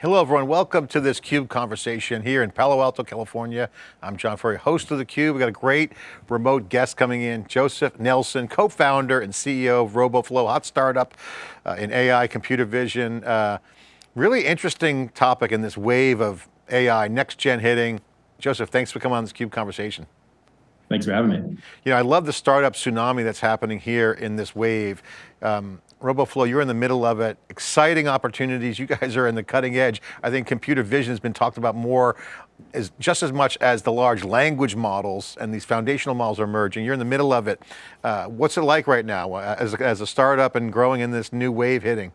Hello everyone, welcome to this CUBE conversation here in Palo Alto, California. I'm John Furrier, host of the Cube. We've got a great remote guest coming in, Joseph Nelson, co-founder and CEO of RoboFlow, hot startup uh, in AI, computer vision. Uh, really interesting topic in this wave of AI, next gen hitting. Joseph, thanks for coming on this CUBE conversation. Thanks for having me. You know, I love the startup tsunami that's happening here in this wave. Um, RoboFlow, you're in the middle of it. Exciting opportunities. You guys are in the cutting edge. I think computer vision has been talked about more as just as much as the large language models and these foundational models are emerging. You're in the middle of it. Uh, what's it like right now uh, as as a startup and growing in this new wave hitting?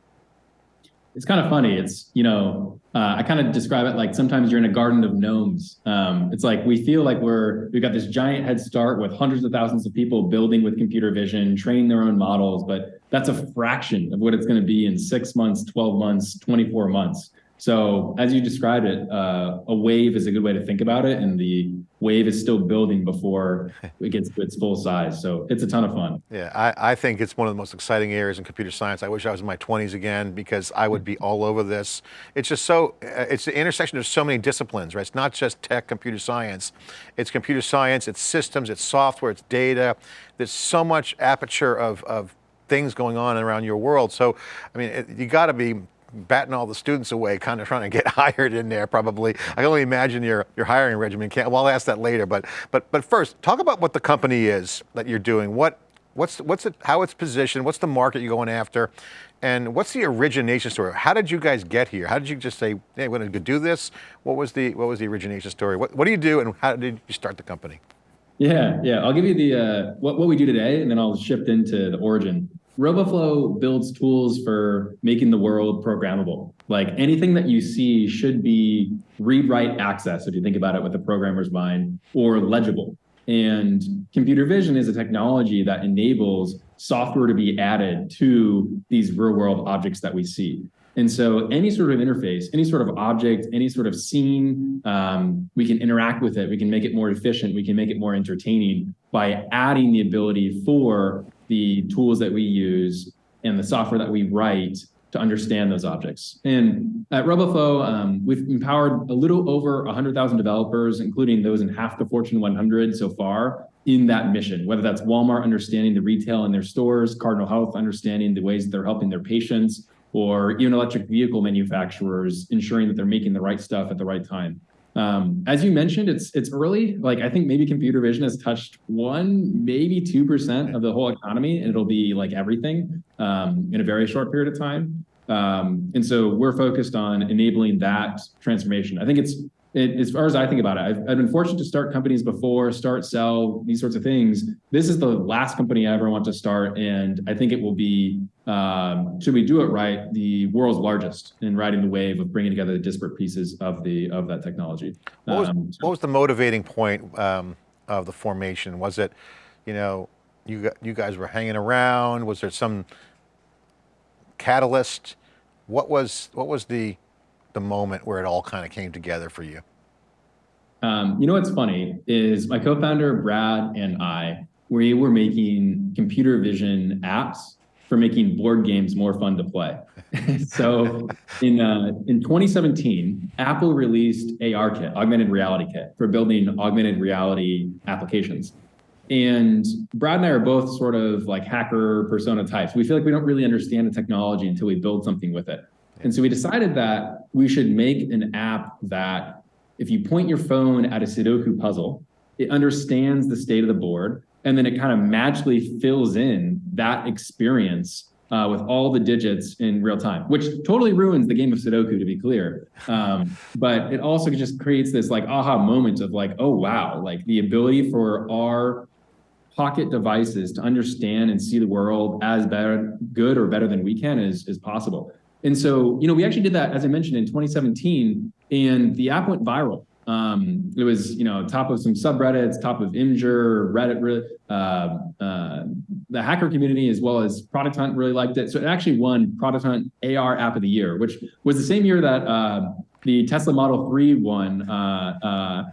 It's kind of funny. It's, you know, uh, I kind of describe it like sometimes you're in a garden of gnomes. Um, it's like we feel like we're, we've got this giant head start with hundreds of thousands of people building with computer vision, training their own models, but that's a fraction of what it's going to be in six months, 12 months, 24 months. So as you described it, uh, a wave is a good way to think about it. And the wave is still building before it gets to its full size. So it's a ton of fun. Yeah, I, I, think it's one of the most exciting areas in computer science. I wish I was in my 20s again because I would be all over this. It's just so, uh, it's the intersection of so many disciplines, right? It's not just tech, computer science. It's computer science, it's systems, it's software, it's data. There's so much aperture of, of things going on around your world. So, I mean, it, you got to be batting all the students away, kind of trying to get hired in there probably. I can only imagine your, your hiring regimen. Can't, well, I'll ask that later, but, but, but first, talk about what the company is that you're doing. What, what's, what's it, how it's positioned, what's the market you're going after, and what's the origination story? How did you guys get here? How did you just say, hey, we're going to do this? What was the, what was the origination story? What, what do you do and how did you start the company? Yeah, yeah. I'll give you the uh, what, what we do today, and then I'll shift into the origin. RoboFlow builds tools for making the world programmable. Like anything that you see should be read-write access, if you think about it with a programmer's mind, or legible. And computer vision is a technology that enables software to be added to these real-world objects that we see. And so any sort of interface, any sort of object, any sort of scene, um, we can interact with it. We can make it more efficient. We can make it more entertaining by adding the ability for the tools that we use and the software that we write to understand those objects. And at RoboFlow, um, we've empowered a little over 100,000 developers, including those in half the Fortune 100 so far, in that mission, whether that's Walmart understanding the retail in their stores, Cardinal Health understanding the ways that they're helping their patients, or even electric vehicle manufacturers ensuring that they're making the right stuff at the right time. Um, as you mentioned, it's it's early. Like I think maybe computer vision has touched one, maybe two percent of the whole economy, and it'll be like everything um, in a very short period of time. Um, and so we're focused on enabling that transformation. I think it's it, as far as I think about it, I've, I've, been fortunate to start companies before, start, sell, these sorts of things. This is the last company I ever want to start, and I think it will be, um, should we do it right, the world's largest in riding the wave of bringing together the disparate pieces of the of that technology. What was, um, what was the motivating point um, of the formation? Was it, you know, you you guys were hanging around? Was there some catalyst? What was what was the the moment where it all kind of came together for you? Um, you know what's funny is my co-founder Brad and I, we were making computer vision apps for making board games more fun to play. so in uh, in 2017, Apple released ARKit, Augmented Reality Kit, for building augmented reality applications. And Brad and I are both sort of like hacker persona types. We feel like we don't really understand the technology until we build something with it. And so we decided that we should make an app that if you point your phone at a Sudoku puzzle, it understands the state of the board, and then it kind of magically fills in that experience uh, with all the digits in real time, which totally ruins the game of Sudoku, to be clear. Um, but it also just creates this like aha moment of like, oh, wow, like the ability for our pocket devices to understand and see the world as better, good or better than we can is, is possible. And so, you know, we actually did that, as I mentioned, in 2017, and the app went viral. Um, it was, you know, top of some subreddits, top of Imgur, Reddit, uh, uh, the hacker community, as well as Product Hunt really liked it. So it actually won Product Hunt AR App of the Year, which was the same year that uh, the Tesla Model 3 won uh, uh,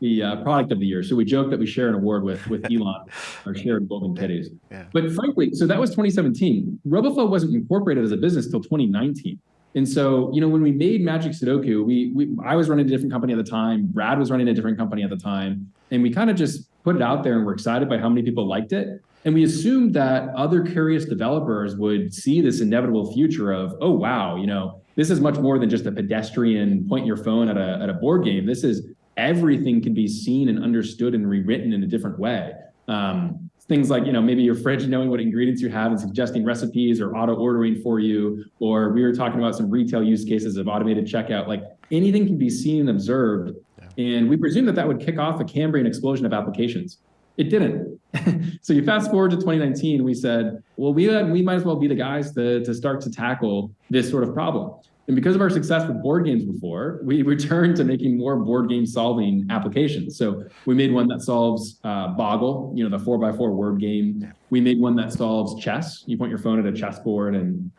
the uh, product of the year. So we joke that we share an award with with Elon, our shared golden kitties. Yeah. But frankly, so that was 2017. RoboFlow wasn't incorporated as a business till 2019. And so, you know, when we made Magic Sudoku, we, we I was running a different company at the time, Brad was running a different company at the time, and we kind of just put it out there and we're excited by how many people liked it. And we assumed that other curious developers would see this inevitable future of, oh wow, you know, this is much more than just a pedestrian point your phone at a, at a board game. This is everything can be seen and understood and rewritten in a different way. Um, things like, you know, maybe your fridge knowing what ingredients you have and suggesting recipes or auto ordering for you, or we were talking about some retail use cases of automated checkout, like anything can be seen and observed. Yeah. And we presume that that would kick off a Cambrian explosion of applications. It didn't. so you fast forward to 2019, we said, well, we, had, we might as well be the guys to, to start to tackle this sort of problem. And because of our success with board games before, we returned to making more board game solving applications. So we made one that solves uh, Boggle, you know, the four by four word game. We made one that solves chess. You point your phone at a chessboard and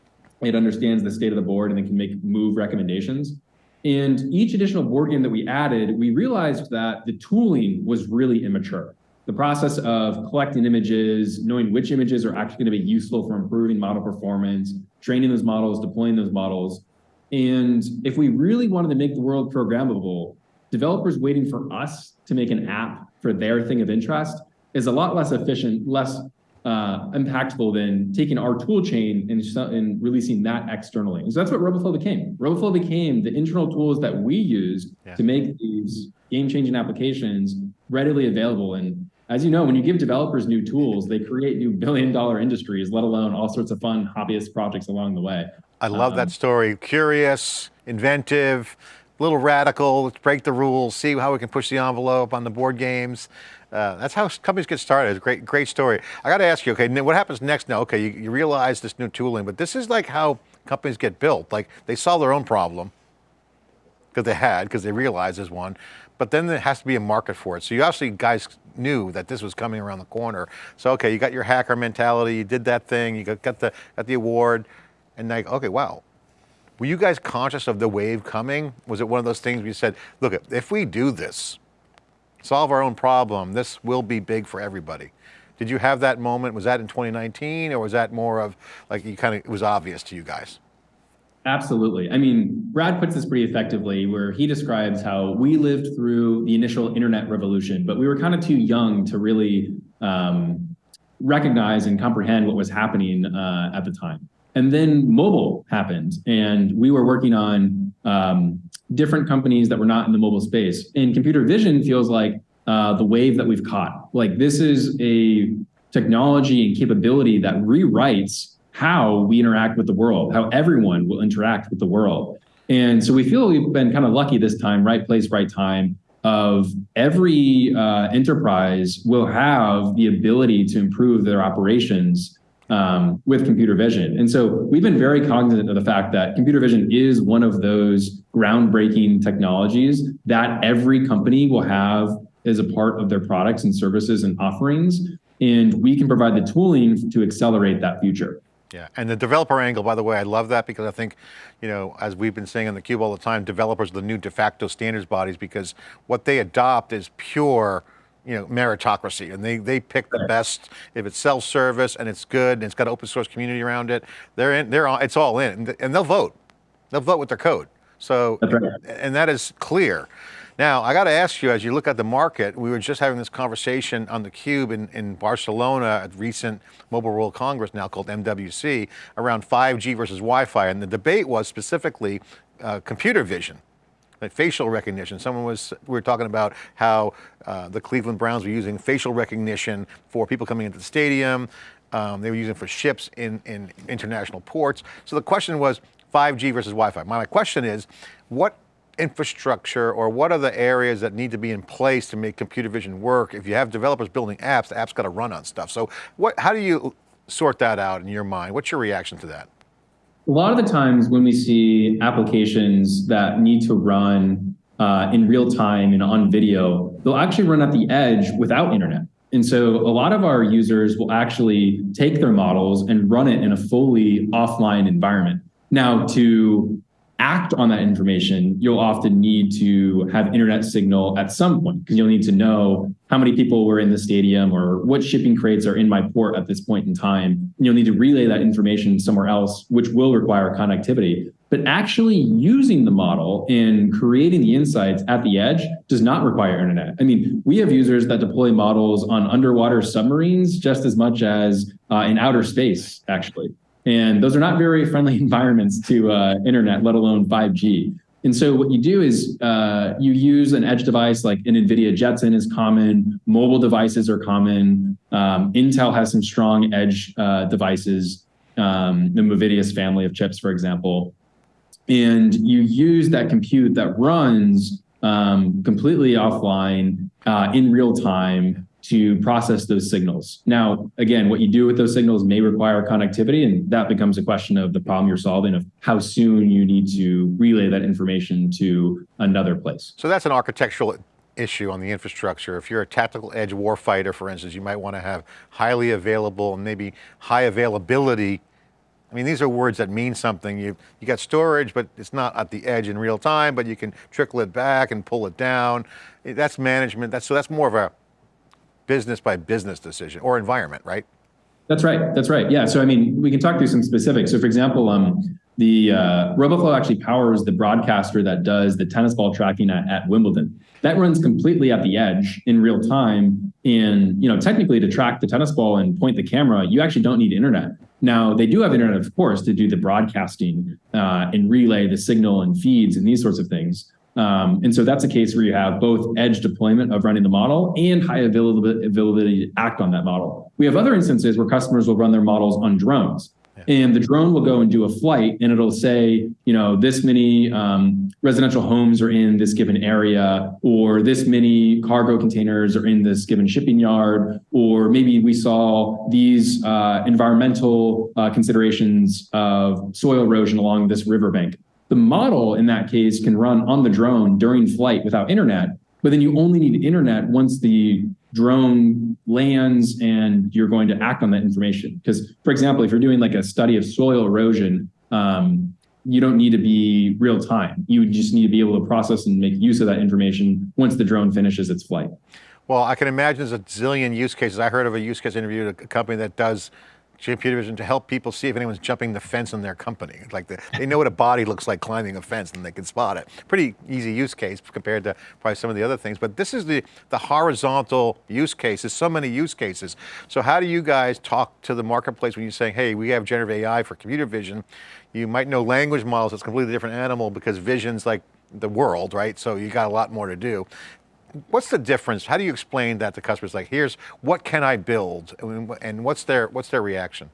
it understands the state of the board and then can make move recommendations. And each additional board game that we added, we realized that the tooling was really immature. The process of collecting images, knowing which images are actually going to be useful for improving model performance, training those models, deploying those models, and if we really wanted to make the world programmable, developers waiting for us to make an app for their thing of interest is a lot less efficient, less uh, impactful than taking our tool chain and, and releasing that externally. And so that's what RoboFlow became. RoboFlow became the internal tools that we use yeah. to make these game-changing applications readily available. And as you know, when you give developers new tools, they create new billion-dollar industries, let alone all sorts of fun hobbyist projects along the way. I love um, that story. Curious, inventive, a little radical, let's break the rules, see how we can push the envelope on the board games. Uh, that's how companies get started. It's a great, great story. I got to ask you, okay, what happens next now? Okay, you, you realize this new tooling, but this is like how companies get built. Like they solve their own problem because they had, because they realized there's one, but then there has to be a market for it. So you actually guys knew that this was coming around the corner. So okay, you got your hacker mentality, you did that thing, you got, got the got the award and like, okay, wow. Were you guys conscious of the wave coming? Was it one of those things you said, look, if we do this, solve our own problem, this will be big for everybody. Did you have that moment? Was that in 2019 or was that more of like you kind of, it was obvious to you guys? Absolutely. I mean, Brad puts this pretty effectively where he describes how we lived through the initial internet revolution, but we were kind of too young to really um, recognize and comprehend what was happening uh, at the time. And then mobile happened, and we were working on um, different companies that were not in the mobile space. And computer vision feels like uh, the wave that we've caught. Like this is a technology and capability that rewrites how we interact with the world, how everyone will interact with the world. And so we feel we've been kind of lucky this time, right place, right time, of every uh, enterprise will have the ability to improve their operations um, with computer vision. And so we've been very cognizant of the fact that computer vision is one of those groundbreaking technologies that every company will have as a part of their products and services and offerings. And we can provide the tooling to accelerate that future. Yeah, and the developer angle, by the way, I love that because I think, you know, as we've been saying on theCUBE all the time, developers are the new de facto standards bodies because what they adopt is pure you know, meritocracy and they, they pick the best, if it's self-service and it's good and it's got an open source community around it, they're in, they're on, it's all in and they'll vote. They'll vote with their code. So, right. and that is clear. Now, I got to ask you, as you look at the market, we were just having this conversation on the Cube in, in Barcelona at recent Mobile World Congress now called MWC around 5G versus Wi-Fi. And the debate was specifically uh, computer vision like facial recognition. Someone was, we were talking about how uh, the Cleveland Browns were using facial recognition for people coming into the stadium. Um, they were using for ships in, in international ports. So the question was 5G versus Wi-Fi. My question is, what infrastructure or what are the areas that need to be in place to make computer vision work? If you have developers building apps, the app's got to run on stuff. So what, how do you sort that out in your mind? What's your reaction to that? a lot of the times when we see applications that need to run uh, in real time and on video, they'll actually run at the edge without internet. And so a lot of our users will actually take their models and run it in a fully offline environment. Now to act on that information, you'll often need to have internet signal at some point because you'll need to know how many people were in the stadium or what shipping crates are in my port at this point in time. You'll need to relay that information somewhere else, which will require connectivity. but actually using the model and creating the insights at the edge does not require internet. I mean, we have users that deploy models on underwater submarines just as much as uh, in outer space, actually. And those are not very friendly environments to uh, internet, let alone 5G. And so what you do is uh, you use an edge device like an NVIDIA Jetson is common, mobile devices are common. Um, Intel has some strong edge uh, devices, um, the Movidius family of chips, for example. And you use that compute that runs um, completely offline uh, in real time to process those signals. Now, again, what you do with those signals may require connectivity, and that becomes a question of the problem you're solving of how soon you need to relay that information to another place. So that's an architectural issue on the infrastructure. If you're a tactical edge warfighter, for instance, you might want to have highly available and maybe high availability I mean, these are words that mean something. You, you got storage, but it's not at the edge in real time, but you can trickle it back and pull it down. That's management. That's, so that's more of a business by business decision or environment, right? That's right. That's right. Yeah. So I mean, we can talk through some specifics. So for example, um, the uh, RoboFlow actually powers the broadcaster that does the tennis ball tracking at, at Wimbledon. That runs completely at the edge in real time. And you know, technically, to track the tennis ball and point the camera, you actually don't need internet. Now they do have internet, of course, to do the broadcasting uh, and relay the signal and feeds and these sorts of things. Um, and so that's a case where you have both edge deployment of running the model and high availability to act on that model. We have other instances where customers will run their models on drones. And the drone will go and do a flight and it'll say, you know, this many um, residential homes are in this given area, or this many cargo containers are in this given shipping yard, or maybe we saw these uh, environmental uh, considerations of soil erosion along this riverbank. The model in that case can run on the drone during flight without internet, but then you only need internet once the drone lands and you're going to act on that information. Because, for example, if you're doing like a study of soil erosion, um, you don't need to be real time. You just need to be able to process and make use of that information once the drone finishes its flight. Well, I can imagine there's a zillion use cases. I heard of a use case interview a company that does computer vision to help people see if anyone's jumping the fence in their company. Like the, they know what a body looks like climbing a fence and they can spot it. Pretty easy use case compared to probably some of the other things, but this is the, the horizontal use cases, so many use cases. So how do you guys talk to the marketplace when you're saying, hey, we have generative AI for computer vision. You might know language models, it's a completely different animal because vision's like the world, right? So you got a lot more to do what's the difference? How do you explain that to customers? Like, here's what can I build, and what's their what's their reaction?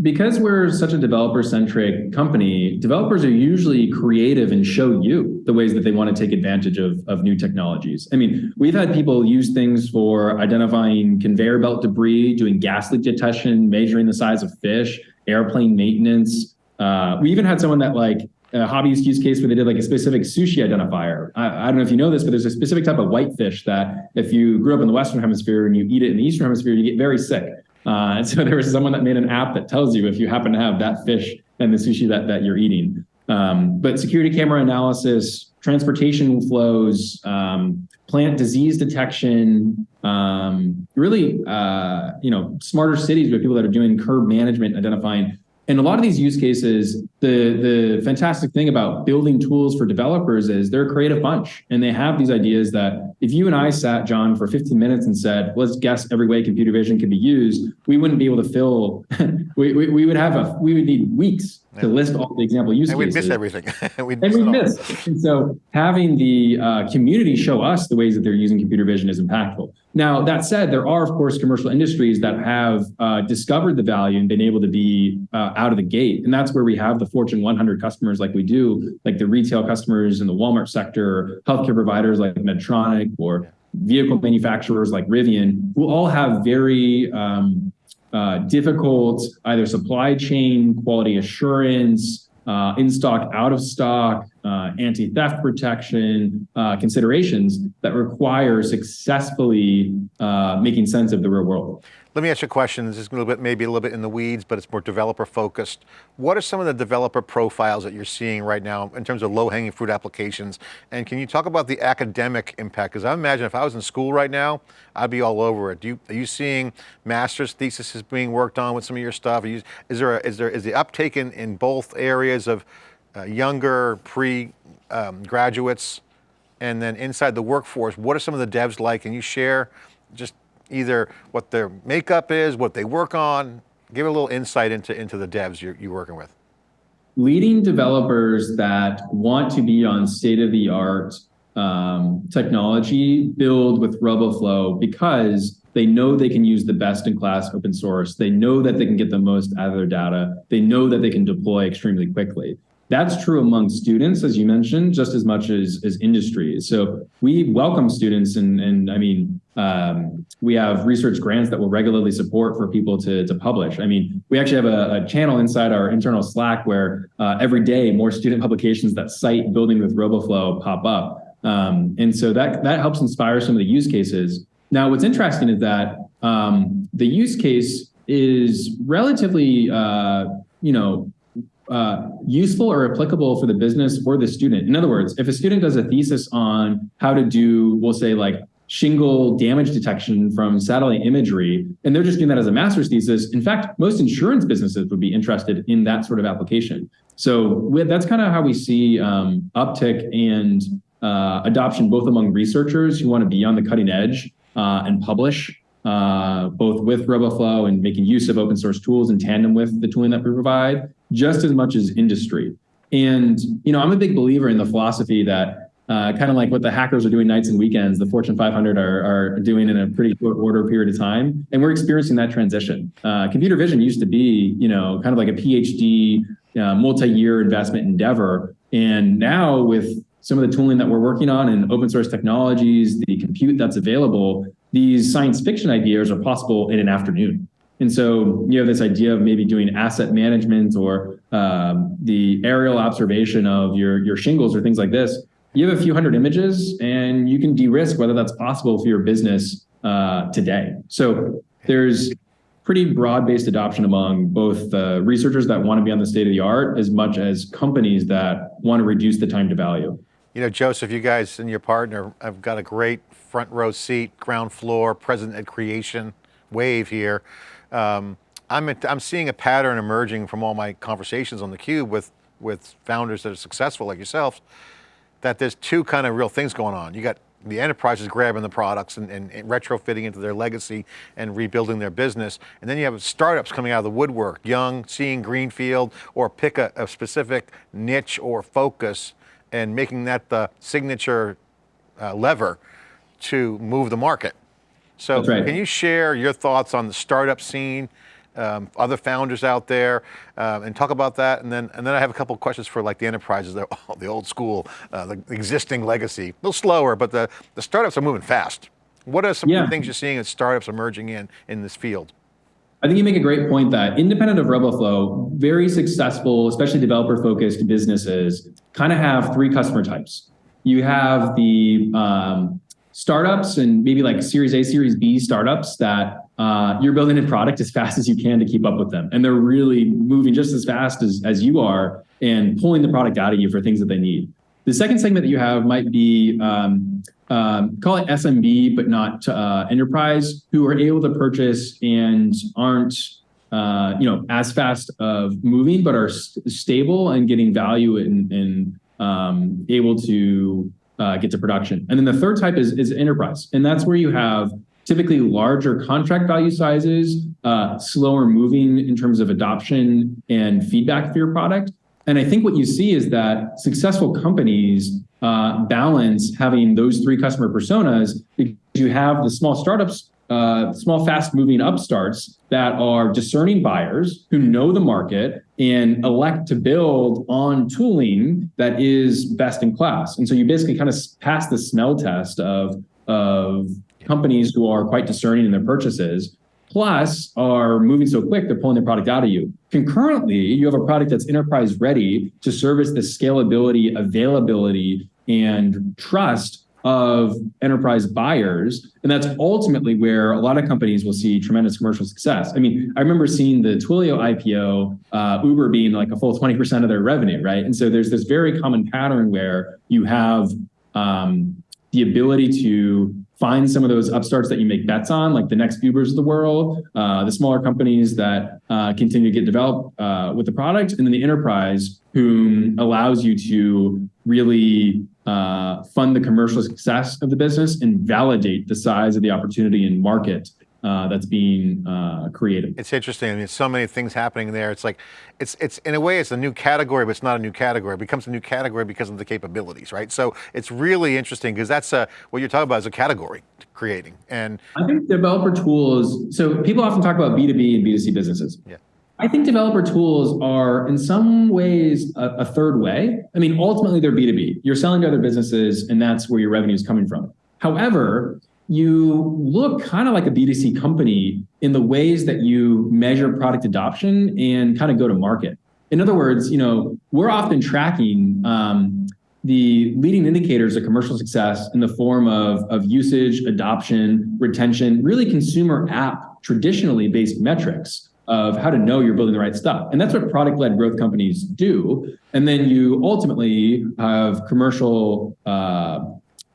Because we're such a developer-centric company, developers are usually creative and show you the ways that they want to take advantage of, of new technologies. I mean, we've had people use things for identifying conveyor belt debris, doing gas leak detection, measuring the size of fish, airplane maintenance. Uh, we even had someone that like a hobbyist use case where they did like a specific sushi identifier. I, I, don't know if you know this, but there's a specific type of whitefish that if you grew up in the Western hemisphere and you eat it in the Eastern hemisphere, you get very sick. Uh, and so there was someone that made an app that tells you if you happen to have that fish and the sushi that, that you're eating. Um, but security camera analysis, transportation flows, um, plant disease detection, um, really, uh, you know, smarter cities with people that are doing curb management, identifying and a lot of these use cases, the, the fantastic thing about building tools for developers is they're a creative bunch and they have these ideas that if you and I sat, John, for 15 minutes and said, let's guess every way computer vision can be used, we wouldn't be able to fill, we, we, we would have a, we would need weeks to list all the example use and cases. And we'd miss everything. we'd and we'd miss. And so having the uh, community show us the ways that they're using computer vision is impactful. Now, that said, there are, of course, commercial industries that have uh, discovered the value and been able to be uh, out of the gate. And that's where we have the Fortune 100 customers like we do, like the retail customers in the Walmart sector, healthcare providers like Medtronic or vehicle manufacturers like Rivian, who all have very um, uh, difficult either supply chain, quality assurance, uh, in stock, out of stock, uh, anti-theft protection uh, considerations that require successfully uh, making sense of the real world. Let me ask you a question. This is a little bit, maybe a little bit in the weeds, but it's more developer focused. What are some of the developer profiles that you're seeing right now in terms of low hanging fruit applications? And can you talk about the academic impact? Because I imagine if I was in school right now, I'd be all over it. You, are you seeing master's theses being worked on with some of your stuff? You, is there, a, is there, is the uptake in, in both areas of uh, younger pre um, graduates, and then inside the workforce, what are some of the devs like? Can you share just either what their makeup is, what they work on? Give a little insight into, into the devs you're, you're working with. Leading developers that want to be on state-of-the-art um, technology build with RoboFlow because they know they can use the best in class open source. They know that they can get the most out of their data. They know that they can deploy extremely quickly. That's true among students, as you mentioned, just as much as, as industries. So we welcome students and, and I mean, um, we have research grants that will regularly support for people to, to publish. I mean, we actually have a, a channel inside our internal Slack where uh, every day more student publications that cite building with RoboFlow pop up. Um, and so that, that helps inspire some of the use cases. Now, what's interesting is that um, the use case is relatively, uh, you know, uh, useful or applicable for the business or the student. In other words, if a student does a thesis on how to do, we'll say like shingle damage detection from satellite imagery, and they're just doing that as a master's thesis. In fact, most insurance businesses would be interested in that sort of application. So that's kind of how we see um, uptick and uh, adoption both among researchers who want to be on the cutting edge uh, and publish uh, both with RoboFlow and making use of open source tools in tandem with the tooling that we provide, just as much as industry. And you know, I'm a big believer in the philosophy that uh, kind of like what the hackers are doing nights and weekends, the Fortune 500 are, are doing in a pretty short order period of time, and we're experiencing that transition. Uh, computer vision used to be, you know, kind of like a PhD, uh, multi-year investment endeavor, and now with some of the tooling that we're working on and open source technologies, the compute that's available, these science fiction ideas are possible in an afternoon. And so you have this idea of maybe doing asset management or um, the aerial observation of your, your shingles or things like this. You have a few hundred images and you can de-risk whether that's possible for your business uh, today. So there's pretty broad-based adoption among both uh, researchers that want to be on the state of the art as much as companies that want to reduce the time to value. You know, Joseph, you guys and your partner have got a great front row seat, ground floor, present at creation wave here. Um, I'm, I'm seeing a pattern emerging from all my conversations on theCUBE with, with founders that are successful like yourself, that there's two kind of real things going on. You got the enterprises grabbing the products and, and, and, retrofitting into their legacy and rebuilding their business. And then you have startups coming out of the woodwork, young, seeing greenfield, or pick a, a specific niche or focus and making that the signature uh, lever to move the market. So right. can you share your thoughts on the startup scene, um, other founders out there, uh, and talk about that? And then, and then I have a couple of questions for like the enterprises, the, the old school, uh, the existing legacy. A little slower, but the, the startups are moving fast. What are some yeah. things you're seeing as startups emerging in, in this field? I think you make a great point that independent of RoboFlow, very successful, especially developer focused businesses kind of have three customer types. You have the um, startups and maybe like Series A, Series B startups that uh, you're building a product as fast as you can to keep up with them. And they're really moving just as fast as, as you are and pulling the product out of you for things that they need. The second segment that you have might be, um, um, call it SMB, but not uh, enterprise, who are able to purchase and aren't uh, you know, as fast of moving, but are st stable and getting value and, um, able to uh, get to production. And then the third type is, is enterprise. And that's where you have typically larger contract value sizes, uh, slower moving in terms of adoption and feedback for your product. And I think what you see is that successful companies uh, balance having those three customer personas because you have the small startups uh, small, fast-moving upstarts that are discerning buyers who know the market and elect to build on tooling that is best in class. And so you basically kind of pass the smell test of, of companies who are quite discerning in their purchases, plus are moving so quick, they're pulling their product out of you. Concurrently, you have a product that's enterprise ready to service the scalability, availability, and trust of enterprise buyers. And that's ultimately where a lot of companies will see tremendous commercial success. I mean, I remember seeing the Twilio IPO, uh, Uber being like a full 20% of their revenue, right? And so there's this very common pattern where you have um, the ability to find some of those upstarts that you make bets on, like the next Ubers of the world, uh, the smaller companies that uh, continue to get developed uh, with the product, and then the enterprise who allows you to really uh, fund the commercial success of the business and validate the size of the opportunity and market uh, that's being uh, created. It's interesting. I mean, so many things happening there. It's like, it's it's in a way, it's a new category, but it's not a new category. It becomes a new category because of the capabilities, right? So it's really interesting because that's a, what you're talking about is a category creating. And I think developer tools. So people often talk about B2B and B2C businesses. Yeah. I think developer tools are in some ways a, a third way. I mean, ultimately they're B2B. You're selling to other businesses and that's where your revenue is coming from. However, you look kind of like a B2C company in the ways that you measure product adoption and kind of go to market. In other words, you know, we're often tracking um, the leading indicators of commercial success in the form of, of usage, adoption, retention, really consumer app traditionally based metrics of how to know you're building the right stuff. And that's what product-led growth companies do. And then you ultimately have commercial uh,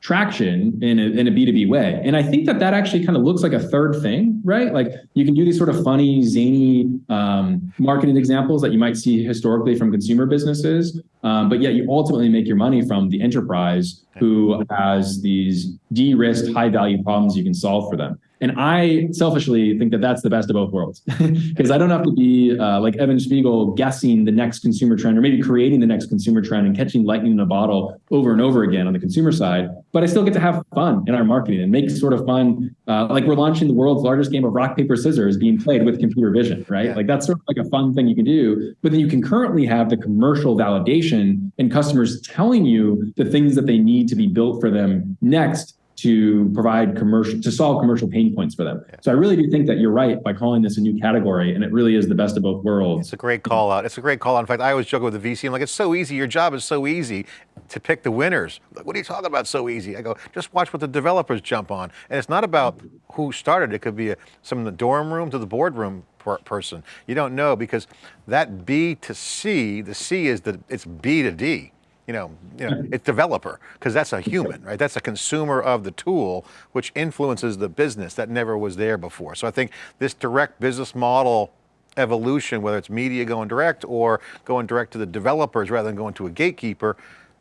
traction in a, in a B2B way. And I think that that actually kind of looks like a third thing, right? Like you can do these sort of funny, zany um, marketing examples that you might see historically from consumer businesses, um, but yet you ultimately make your money from the enterprise who has these de-risked high value problems you can solve for them. And I selfishly think that that's the best of both worlds because I don't have to be uh, like Evan Spiegel guessing the next consumer trend or maybe creating the next consumer trend and catching lightning in a bottle over and over again on the consumer side. But I still get to have fun in our marketing and make sort of fun. Uh, like we're launching the world's largest game of rock, paper, scissors being played with computer vision, right? Yeah. Like that's sort of like a fun thing you can do. But then you can currently have the commercial validation and customers telling you the things that they need to be built for them next to provide commercial to solve commercial pain points for them. Yeah. So I really do think that you're right by calling this a new category and it really is the best of both worlds. It's a great call out. It's a great call out. In fact, I always joke with the VC, I'm like, it's so easy. Your job is so easy to pick the winners. Like, what are you talking about so easy? I go, just watch what the developers jump on. And it's not about who started. It could be a, some in the dorm room to the boardroom person. You don't know because that B to C, the C is the, it's B to D you know, you know it's developer, because that's a human, right? That's a consumer of the tool, which influences the business that never was there before. So I think this direct business model evolution, whether it's media going direct or going direct to the developers rather than going to a gatekeeper,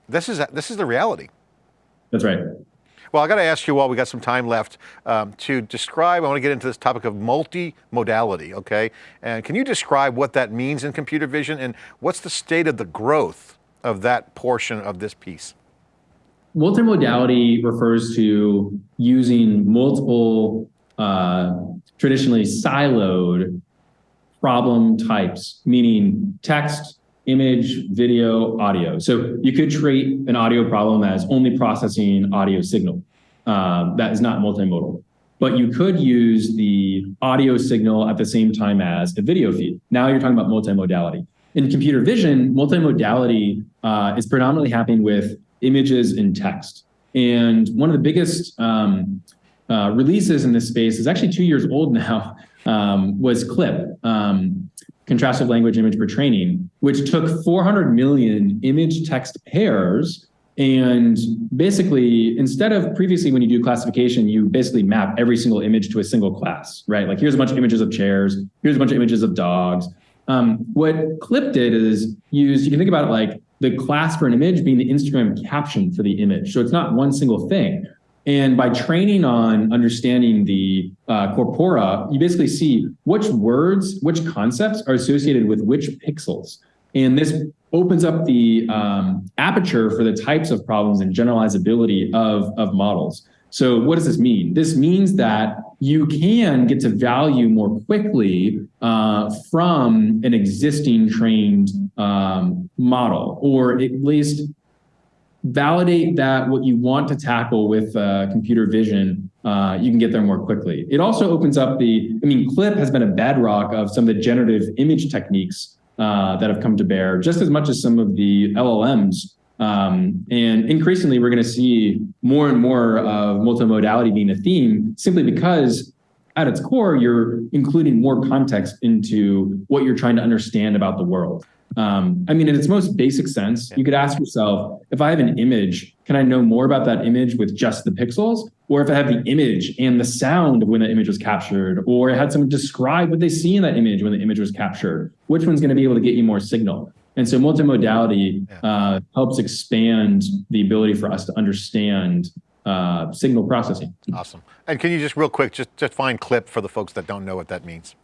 this is, this is the reality. That's right. Well, I got to ask you while we got some time left um, to describe, I want to get into this topic of multi-modality, okay? And can you describe what that means in computer vision and what's the state of the growth of that portion of this piece? Multimodality refers to using multiple uh, traditionally siloed problem types, meaning text, image, video, audio. So you could treat an audio problem as only processing audio signal. Uh, that is not multimodal. But you could use the audio signal at the same time as a video feed. Now you're talking about multimodality. In computer vision, multimodality uh, is predominantly happening with images and text. And one of the biggest um, uh, releases in this space is actually two years old now, um, was CLIP, um, Contrastive Language Image Pre-training, which took 400 million image text pairs and basically, instead of previously when you do classification, you basically map every single image to a single class, right? Like here's a bunch of images of chairs, here's a bunch of images of dogs, um, what Clip did is use, you can think about it like the class for an image being the Instagram caption for the image. So it's not one single thing. And by training on understanding the uh, corpora, you basically see which words, which concepts are associated with which pixels. And this opens up the um, aperture for the types of problems and generalizability of, of models. So what does this mean? This means that you can get to value more quickly uh, from an existing trained um, model, or at least validate that what you want to tackle with uh, computer vision, uh, you can get there more quickly. It also opens up the, I mean, CLIP has been a bedrock of some of the generative image techniques uh, that have come to bear, just as much as some of the LLMs um, and increasingly, we're going to see more and more of multimodality being a theme simply because at its core, you're including more context into what you're trying to understand about the world. Um, I mean, in its most basic sense, you could ask yourself, if I have an image, can I know more about that image with just the pixels? Or if I have the image and the sound of when the image was captured, or I had someone describe what they see in that image when the image was captured, which one's gonna be able to get you more signal? And so multimodality uh, helps expand the ability for us to understand uh, signal processing. Awesome. And can you just real quick, just just find CLIP for the folks that don't know what that means?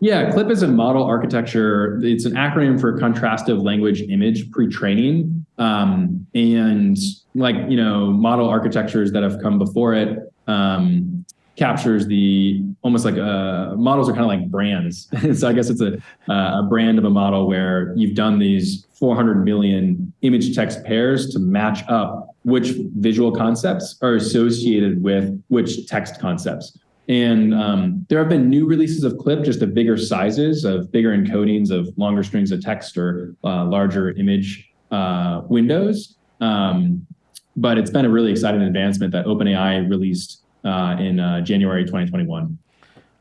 Yeah, CLIP is a model architecture. It's an acronym for contrastive language image pre-training. Um, and like, you know, model architectures that have come before it um, captures the, almost like, uh, models are kind of like brands. so I guess it's a, uh, a brand of a model where you've done these 400 million image text pairs to match up which visual concepts are associated with which text concepts. And um, there have been new releases of Clip, just of bigger sizes, of bigger encodings of longer strings of text or uh, larger image uh, windows. Um, but it's been a really exciting advancement that OpenAI released in uh, January 2021.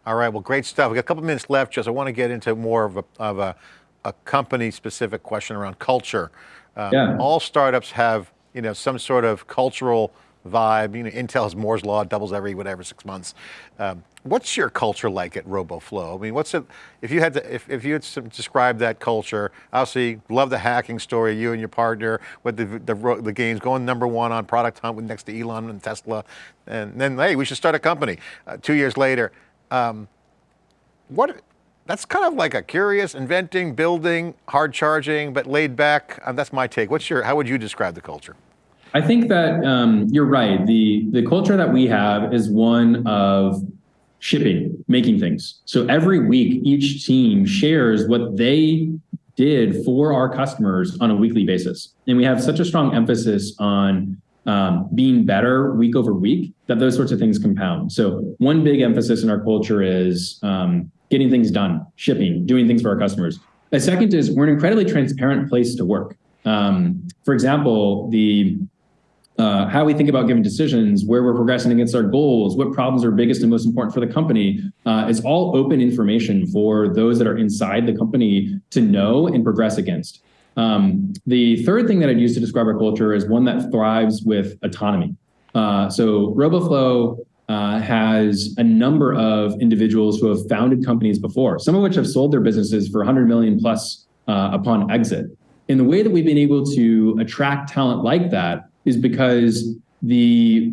All right, well, great stuff. We got a couple minutes left, just I want to get into more of a, of a, a company-specific question around culture. Um, yeah. All startups have, you know, some sort of cultural vibe. You know, Intel's Moore's Law doubles every whatever six months. Um, what's your culture like at RoboFlow? I mean, what's it, if you had to, if, if you had to describe that culture, obviously love the hacking story, you and your partner with the, the, the games going number one on product hunt with next to Elon and Tesla. And then, hey, we should start a company. Uh, two years later, um, what, that's kind of like a curious, inventing, building, hard charging, but laid back. Um, that's my take. What's your, how would you describe the culture? I think that um, you're right. The, the culture that we have is one of shipping, making things. So every week, each team shares what they did for our customers on a weekly basis. And we have such a strong emphasis on um, being better week over week that those sorts of things compound. So one big emphasis in our culture is um, getting things done, shipping, doing things for our customers. A second is we're an incredibly transparent place to work. Um, for example, the uh, how we think about giving decisions, where we're progressing against our goals, what problems are biggest and most important for the company. Uh, it's all open information for those that are inside the company to know and progress against. Um, the third thing that I'd use to describe our culture is one that thrives with autonomy. Uh, so RoboFlow uh, has a number of individuals who have founded companies before, some of which have sold their businesses for 100 million plus uh, upon exit. And the way that we've been able to attract talent like that is because the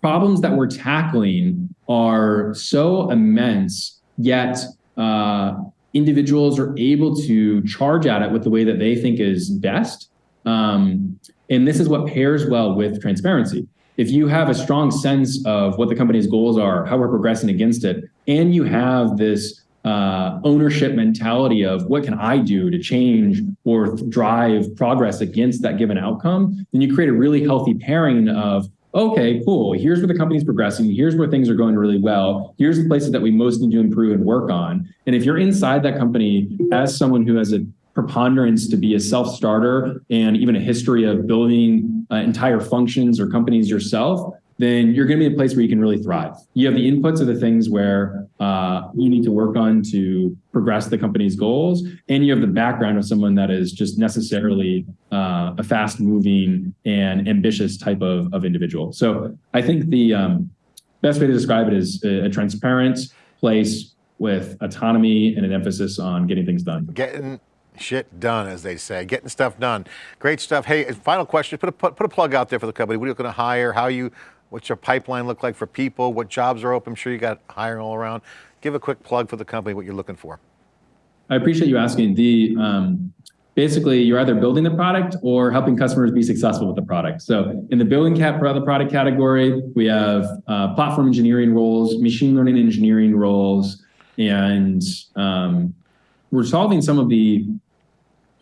problems that we're tackling are so immense, yet uh, individuals are able to charge at it with the way that they think is best. Um, and this is what pairs well with transparency. If you have a strong sense of what the company's goals are, how we're progressing against it, and you have this uh, ownership mentality of what can I do to change or drive progress against that given outcome, then you create a really healthy pairing of, okay, cool, here's where the company's progressing, here's where things are going really well, here's the places that we most need to improve and work on. And if you're inside that company as someone who has a preponderance to be a self-starter and even a history of building uh, entire functions or companies yourself, then you're going to be a place where you can really thrive. You have the inputs of the things where uh, you need to work on to progress the company's goals, and you have the background of someone that is just necessarily uh, a fast-moving and ambitious type of, of individual. So I think the um, best way to describe it is a, a transparent place with autonomy and an emphasis on getting things done. Getting shit done, as they say, getting stuff done. Great stuff. Hey, final question, put a, put, put a plug out there for the company. What are you going to hire? How you What's your pipeline look like for people? What jobs are open? I'm sure you got hiring all around. Give a quick plug for the company, what you're looking for. I appreciate you asking. The um, Basically, you're either building the product or helping customers be successful with the product. So in the building cap for the product category, we have uh, platform engineering roles, machine learning engineering roles, and um, we're solving some of the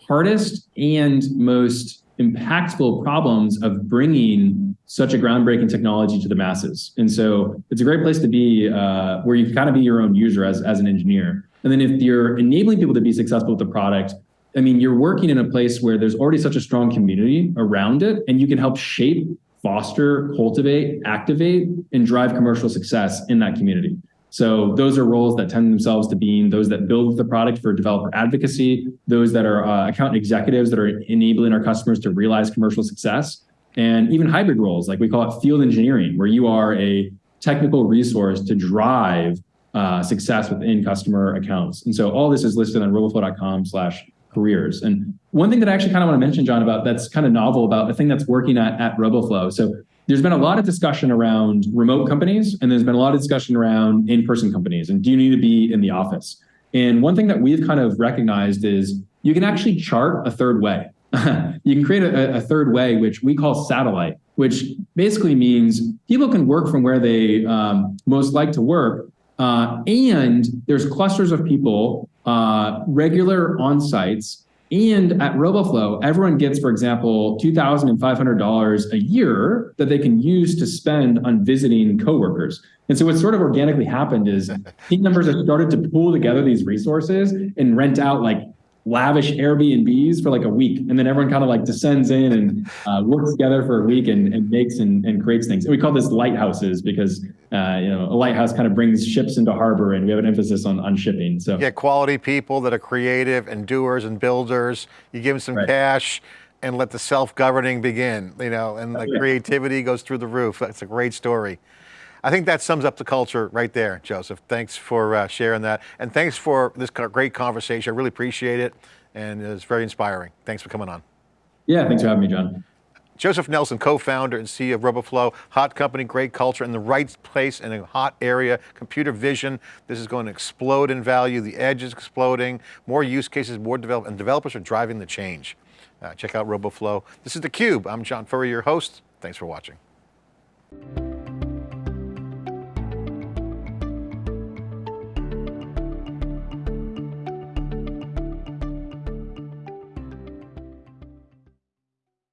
hardest and most impactful problems of bringing such a groundbreaking technology to the masses. And so it's a great place to be uh, where you can kind of be your own user as, as an engineer. And then if you're enabling people to be successful with the product, I mean, you're working in a place where there's already such a strong community around it, and you can help shape, foster, cultivate, activate, and drive commercial success in that community. So those are roles that tend themselves to being those that build the product for developer advocacy, those that are uh, account executives that are enabling our customers to realize commercial success, and even hybrid roles, like we call it field engineering, where you are a technical resource to drive uh, success within customer accounts. And so all this is listed on roboflow.com slash careers. And one thing that I actually kind of want to mention, John, about that's kind of novel about the thing that's working at, at RoboFlow. So there's been a lot of discussion around remote companies, and there's been a lot of discussion around in-person companies, and do you need to be in the office? And one thing that we've kind of recognized is you can actually chart a third way. you can create a, a, third way, which we call satellite, which basically means people can work from where they um, most like to work, uh, and there's clusters of people, uh, regular on-sites, and at RoboFlow, everyone gets, for example, $2,500 a year that they can use to spend on visiting coworkers. And so what sort of organically happened is team members have started to pool together these resources and rent out like lavish Airbnbs for like a week. And then everyone kind of like descends in and uh, works together for a week and, and makes and, and creates things. And we call this lighthouses because, uh, you know, a lighthouse kind of brings ships into harbor and we have an emphasis on, on shipping. So get quality people that are creative and doers and builders. You give them some right. cash and let the self-governing begin, you know, and the creativity goes through the roof. That's a great story. I think that sums up the culture right there, Joseph. Thanks for uh, sharing that. And thanks for this great conversation. I really appreciate it. And it's very inspiring. Thanks for coming on. Yeah, thanks for having me, John. Joseph Nelson, co-founder and CEO of RoboFlow, hot company, great culture, in the right place in a hot area, computer vision. This is going to explode in value. The edge is exploding. More use cases, more develop, and developers are driving the change. Uh, check out RoboFlow. This is theCUBE. I'm John Furrier, your host. Thanks for watching.